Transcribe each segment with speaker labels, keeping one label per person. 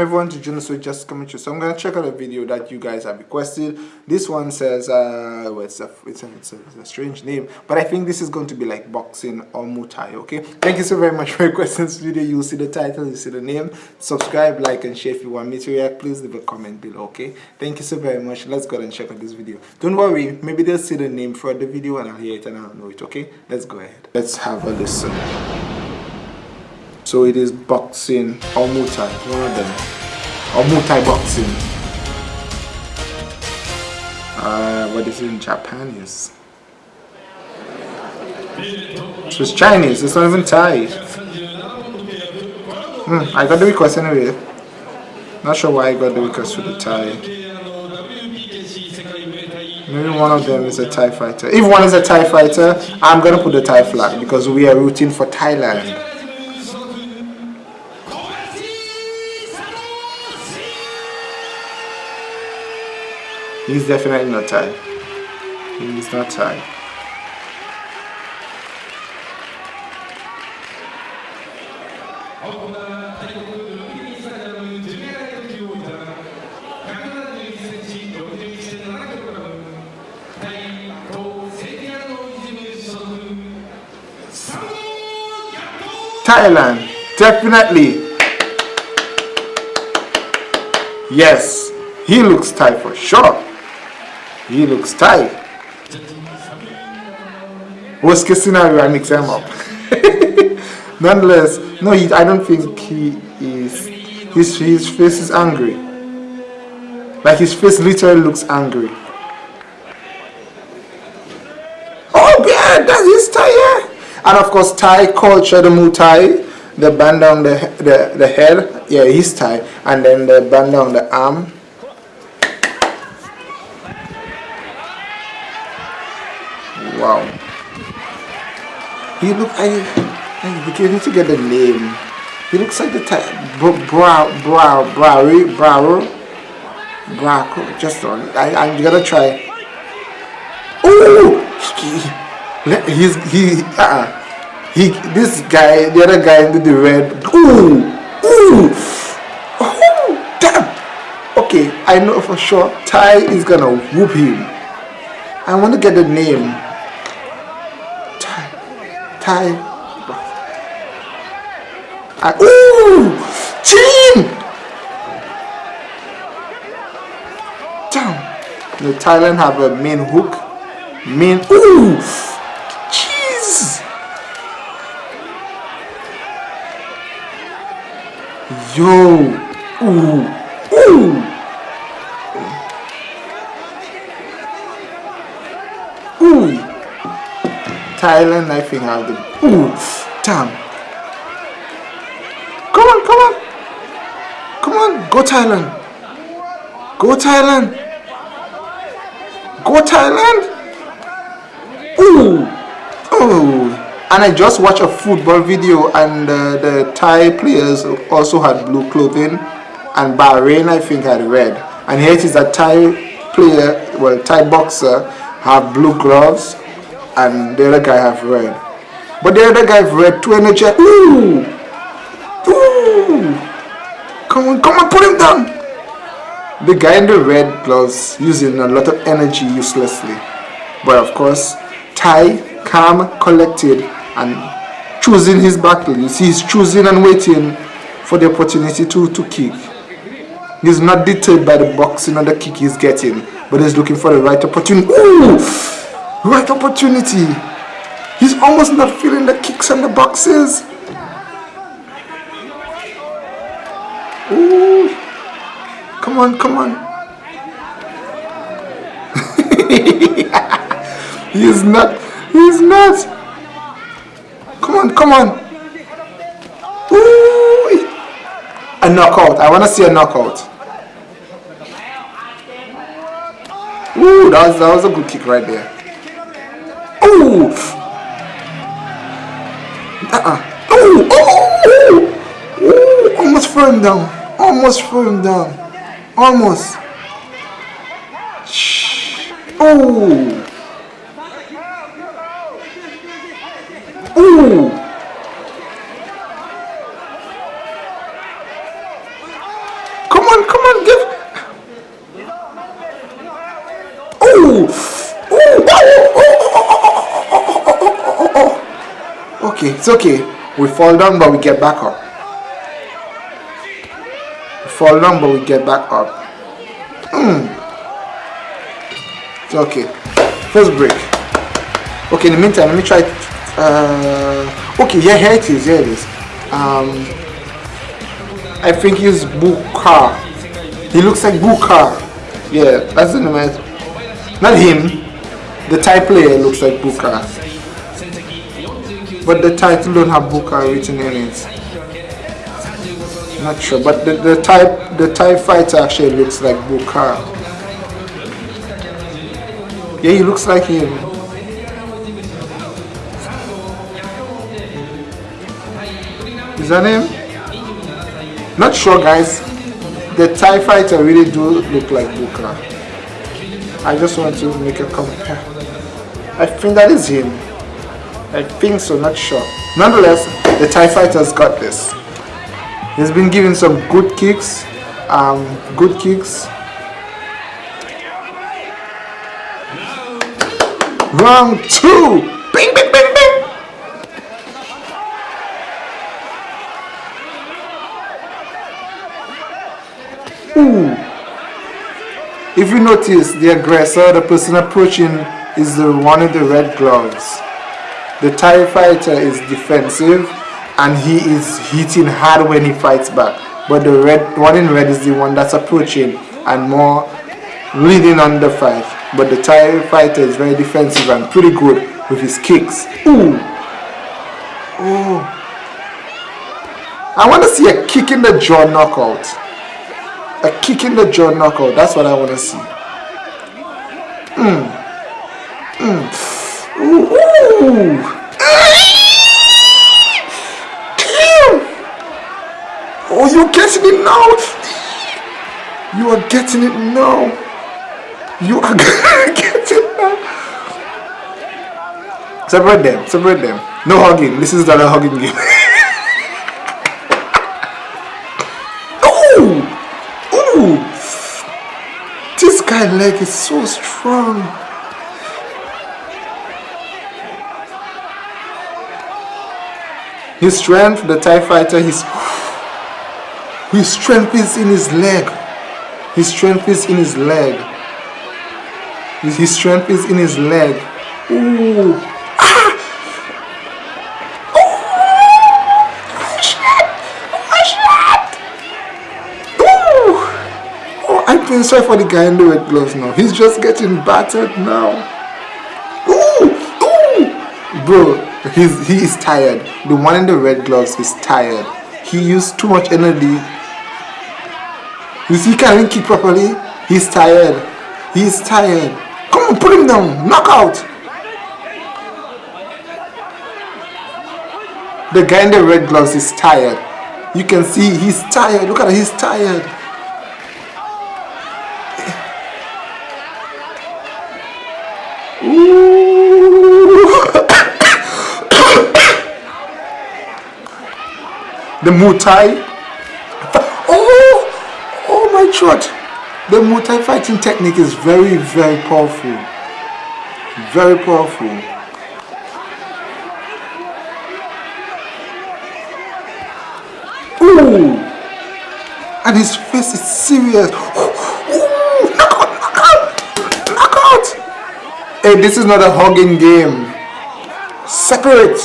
Speaker 1: everyone to join us with just coming through so i'm gonna check out a video that you guys have requested. This one says uh well, it's, a, it's, a, it's, a, it's a strange name but i think this is going to be like boxing or muay thai okay? Thank you so very much for requesting this video. You'll see the title you see the name. Subscribe like and share if you want me to react. Please leave a comment below okay? Thank you so very much. Let's go and check out this video. Don't worry maybe they'll see the name for the video and i'll hear it and i'll know it okay? Let's go ahead. Let's have a listen so it is boxing or Muay Thai, one of them. Or Muay Thai boxing. Uh, what is it in Japanese? So it's Chinese, it's not even Thai. Hmm, I got the request anyway. Not sure why I got the request for the Thai. Maybe one of them is a Thai fighter. If one is a Thai fighter, I'm gonna put the Thai flag because we are rooting for Thailand. He's definitely not tired. He's not tired. Thailand, definitely. Yes, he looks Thai for sure. He looks tight. Worst case scenario, I mix him up. Nonetheless, no, he, I don't think he is. His, his face is angry. Like his face literally looks angry. Oh yeah, that is Thai. And of course, Thai culture, the Muay Thai, the band on the, the, the head, yeah, he's Thai. And then the band on the arm, Wow. He look I I beginning to get the name. He looks like the type brow brow brow brow brow just on I I'm gonna try. Ooh, he, he's he uh, he this guy the other guy with the red ooh ooh oh damn okay I know for sure Thai is gonna whoop him I want to get the name I, ooh! Chin! Damn. The Thailand have a main hook. Main, ooh! Jeez! Yo! Ooh! Ooh! Thailand, I think have the ooh, damn. Come on, come on, come on, go Thailand, go Thailand, go Thailand. Ooh, Ooh. and I just watched a football video, and uh, the Thai players also had blue clothing, and Bahrain I think had red. And here it is a Thai player, well, Thai boxer have blue gloves and the other guy have red. But the other guy have red two energy. Ooh! Ooh! Come on, come on, put him down! The guy in the red gloves using a lot of energy uselessly. But of course, Thai, calm, collected, and choosing his battle. You see, he's choosing and waiting for the opportunity to, to kick. He's not deterred by the boxing or the kick he's getting, but he's looking for the right opportunity. Ooh! Right opportunity. He's almost not feeling the kicks and the boxes. Ooh. Come on, come on. he's not. He's not. Come on, come on. Ooh. A knockout. I want to see a knockout. Ooh, that was, that was a good kick right there. Ooh. Uh-uh. Ooh. Oh. Ooh. Almost threw him down. Almost threw him down. Almost. Shh. Ooh. Ooh. on, come on, give. Oh, oh, oh, oh, Okay, it's okay. We fall down, but we get back up. We fall down, but we get back up. Hmm. It's okay. First break. Okay, in the meantime, let me try. Uh, okay, yeah, here it is. Here it is. Um, I think he's Buakaw. He looks like Buakaw. Yeah, that's the name. Not him. The Thai player looks like Buakaw. But the title don't have Booker written in it. Not sure, but the, the type the Thai fighter actually looks like Booker. Yeah, he looks like him. Is that him? Not sure guys. The Thai fighter really do look like Booker. I just want to make a compare. I think that is him. I think so, not sure. Nonetheless, the Thai fighter's got this. He's been giving some good kicks. Um, good kicks. Round two! Bing, bing, bing, bing! Ooh. If you notice, the aggressor, the person approaching, is the one in the red gloves. The Thai fighter is defensive and he is hitting hard when he fights back. But the red one in red is the one that's approaching and more leading on the fight. But the Thai fighter is very defensive and pretty good with his kicks. Ooh. Oh. I want to see a kick in the jaw knockout a kick in the jaw knockout. That's what I want to see. Mm. Mm. Ooh. Oh, you're getting it now. You are getting it now. You are getting it now. Separate them. Separate them. No hugging. This is not a hugging game. Ooh, ooh. This guy leg is so strong. His strength, the Thai fighter, his, his strength is in his leg. His strength is in his leg. His, strength is in his leg. Ooh. Ah! feeling sorry for the guy in the red gloves now. He's just getting battered now. Bro, he's, he is tired. The one in the red gloves is tired. He used too much energy. You see, he can't even kick properly. He's tired. He's tired. Come on, put him down. Knock out. The guy in the red gloves is tired. You can see he's tired. Look at him. He's tired. The Muay Oh, oh my God! The Muay fighting technique is very, very powerful. Very powerful. Ooh. And his face is serious. Hey, this is not a hugging game. Separate.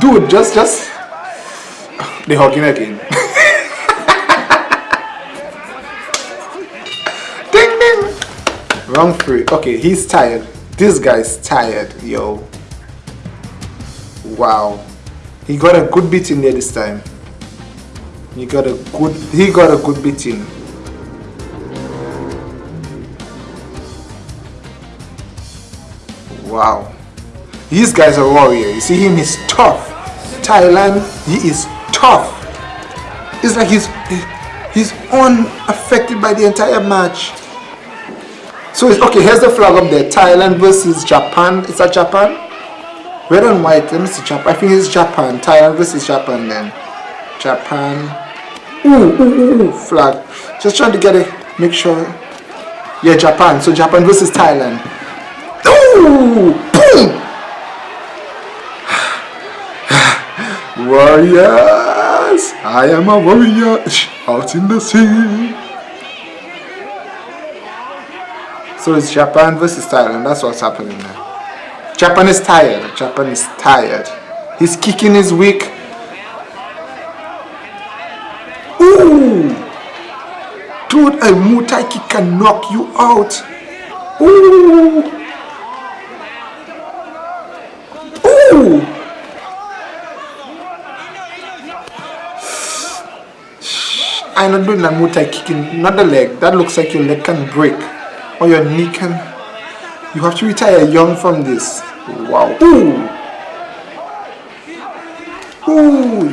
Speaker 1: Dude, just, just. The hugging again. ding, ding. Wrong three. Okay, he's tired. This guy's tired, yo. Wow. He got a good beat in there this time. He got a good, he got a good beat in. Wow. These guys are warrior. You see him, he's tough. Thailand, he is tough. It's like he's he's unaffected by the entire match. So it's okay, here's the flag up there. Thailand versus Japan. Is that Japan? Red and white. Let me see Japan. I think it's Japan. Thailand versus Japan then. Japan. Ooh, ooh, ooh, flag. Just trying to get it. Make sure. Yeah, Japan. So Japan versus Thailand. Ooh, Warriors, I am a warrior out in the sea. So it's Japan versus Thailand. That's what's happening now. Japan is tired. Japan is tired. His kicking is weak. Ooh! Dude, a Muay kick can knock you out. Ooh! Ooh! I'm not doing that Muay kicking, not the leg. That looks like your leg can break or your knee can. You have to retire young from this. Wow. Ooh. Ooh.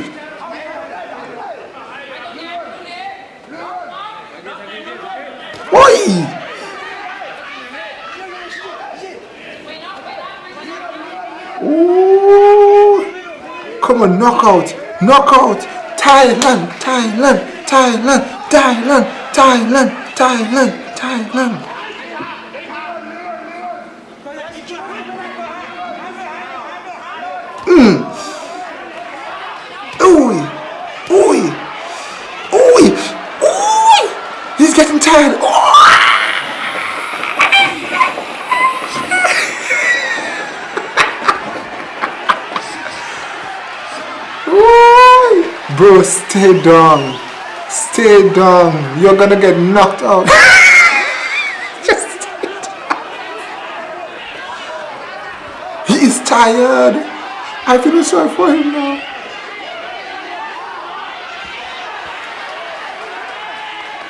Speaker 1: Oi. Ooh. Come on, knockout, knockout. Thailand, Thailand. Thailand, Thailand, Thailand, Thailand, Thailand. Mm. Ooh, ooh, ooh, ooh. He's getting tired. Bro, stay down. Stay down. You're gonna get knocked out. Just stay down. He is tired. I feel sorry for him now.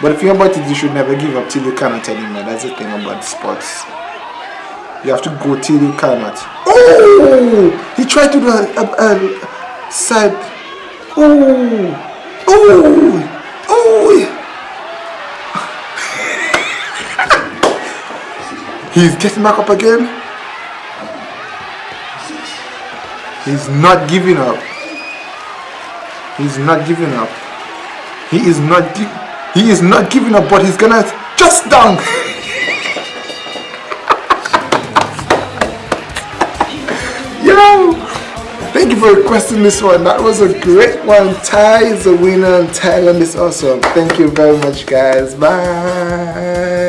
Speaker 1: But the thing about it, you should never give up till you cannot anymore. That's the thing about sports. You have to go till you cannot. Oh! He tried to do a, a, a side. Oh! Oh! He's getting back up again. He's not giving up. He's not giving up. He is not he is not giving up, but he's gonna just dunk. Yo! Thank you for requesting this one. That was a great one. Thai is a winner and Thailand is awesome. Thank you very much guys. Bye.